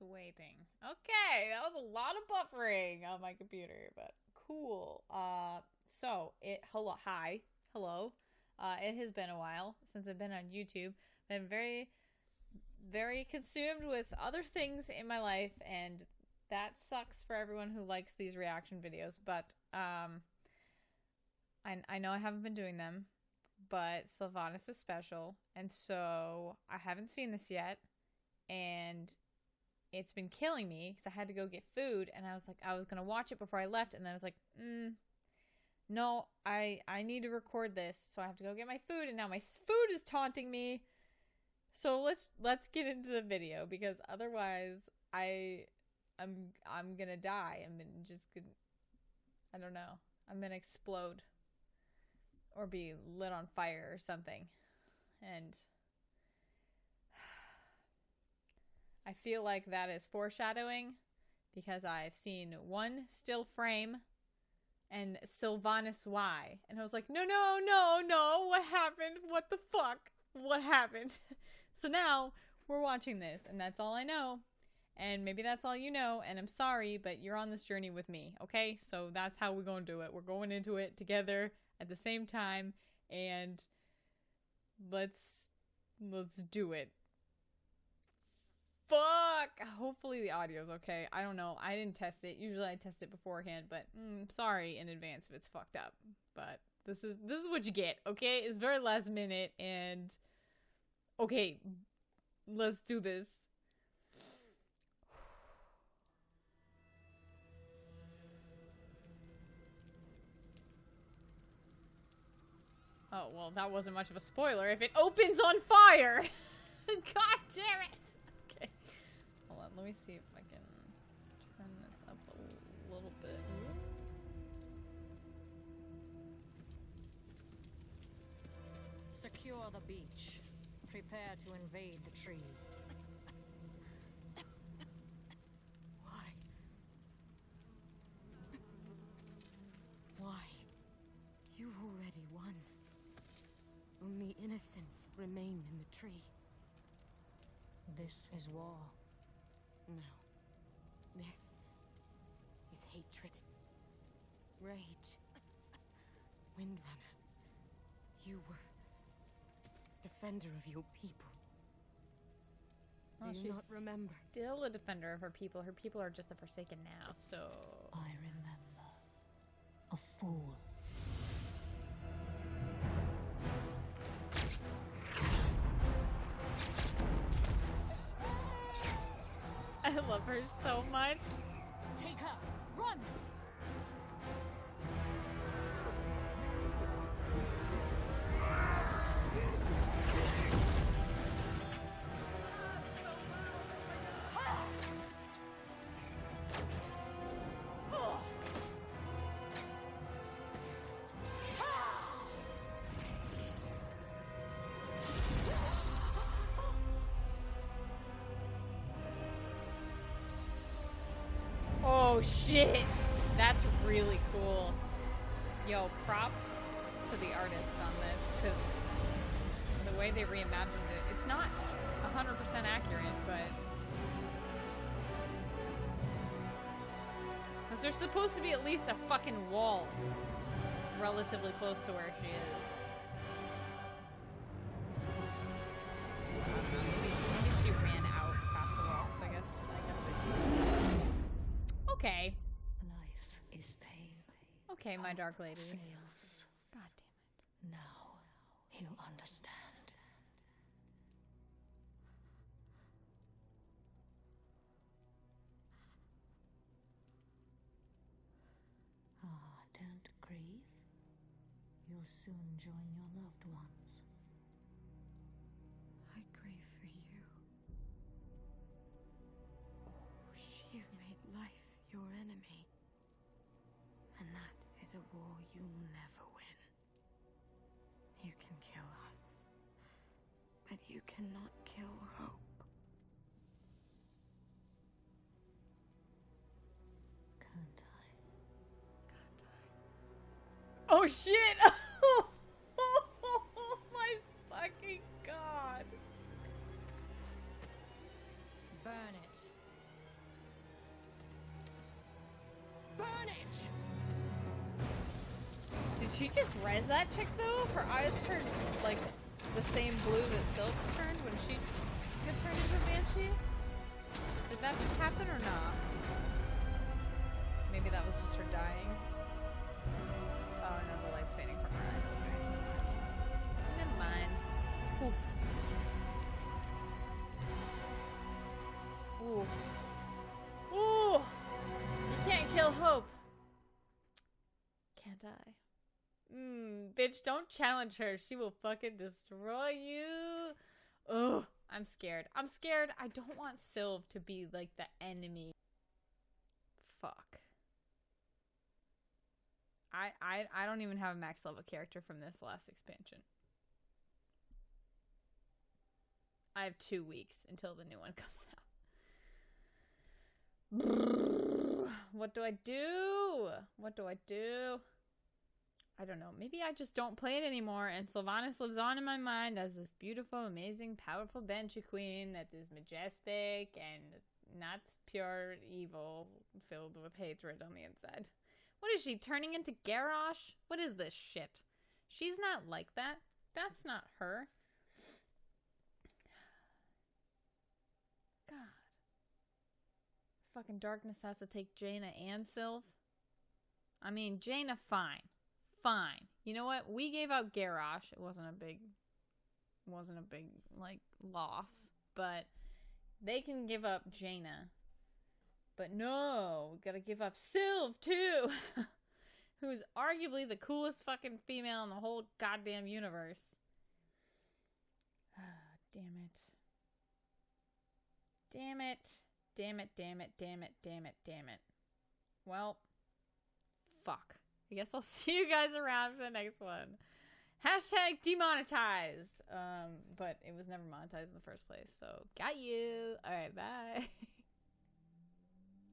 Waiting. Okay, that was a lot of buffering on my computer, but cool. Uh, so it hello hi hello. Uh, it has been a while since I've been on YouTube. Been very, very consumed with other things in my life, and that sucks for everyone who likes these reaction videos. But um, I I know I haven't been doing them, but Sylvanas is special, and so I haven't seen this yet, and it's been killing me because I had to go get food, and I was like, I was gonna watch it before I left, and then I was like, mm, no, I I need to record this, so I have to go get my food, and now my food is taunting me. So let's let's get into the video because otherwise I I'm I'm gonna die. I'm just gonna I don't know. I'm gonna explode or be lit on fire or something, and I feel like that is foreshadowing because I've seen one still frame and Sylvanas Y. And I was like, no, no, no, no, what happened? What the fuck? What happened? so now we're watching this, and that's all I know. And maybe that's all you know, and I'm sorry, but you're on this journey with me, okay? So that's how we're going to do it. We're going into it together at the same time, and let's let's do it. Fuck! Hopefully the audio's okay. I don't know. I didn't test it. Usually I test it beforehand, but mm, sorry in advance if it's fucked up. But this is this is what you get, okay? It's very last minute and okay, let's do this. Oh, well, that wasn't much of a spoiler if it opens on fire! God damn it! Let me see if I can turn this up a little bit. Secure the beach. Prepare to invade the tree. Why? Why? You've already won. Only innocents remain in the tree. This is war. No. This is hatred. Rage. Windrunner. You were defender of your people. Well, Do you she's not remember? Still a defender of her people. Her people are just the Forsaken now, so. I remember. A fool. I love her so much. Take her! Run! Oh shit! That's really cool. Yo, props to the artists on this, because the way they reimagined it, it's not 100% accurate, but. Because there's supposed to be at least a fucking wall relatively close to where she is. Okay. Life is pain. Okay, my dark lady. Fails. God damn it. Now you understand. Ah, don't grieve. You'll soon join your loved ones. a war you'll never win. You can kill us, but you cannot kill hope. Can't I? Can't I? Oh shit! oh my fucking god! Burn it. Burn it! Did she just res that chick though? Her eyes turned like the same blue that Silk's turned when she got turned into a banshee? Did that just happen or not? Maybe that was just her dying. Oh no, the light's fading from her eyes. Okay. Never mind. Ooh. Ooh. You can't kill hope. Can't I? Mmm, bitch, don't challenge her. She will fucking destroy you. Ugh, I'm scared. I'm scared. I don't want Sylve to be like the enemy. Fuck. I I I don't even have a max level character from this last expansion. I have two weeks until the new one comes out. What do I do? What do I do? I don't know. Maybe I just don't play it anymore, and Sylvanas lives on in my mind as this beautiful, amazing, powerful Banshee Queen that is majestic and not pure evil, filled with hatred on the inside. What is she turning into Garrosh? What is this shit? She's not like that. That's not her. God. Fucking darkness has to take Jaina and Sylve. I mean, Jaina, fine fine. You know what? We gave out Garrosh. It wasn't a big wasn't a big like loss, but they can give up Jaina. But no, we gotta give up Sylve too, who's arguably the coolest fucking female in the whole goddamn universe. damn it. Damn it. Damn it, damn it, damn it, damn it, damn it. Well, fuck. I guess I'll see you guys around for the next one. Hashtag demonetized. Um, but it was never monetized in the first place. So got you. All right, bye.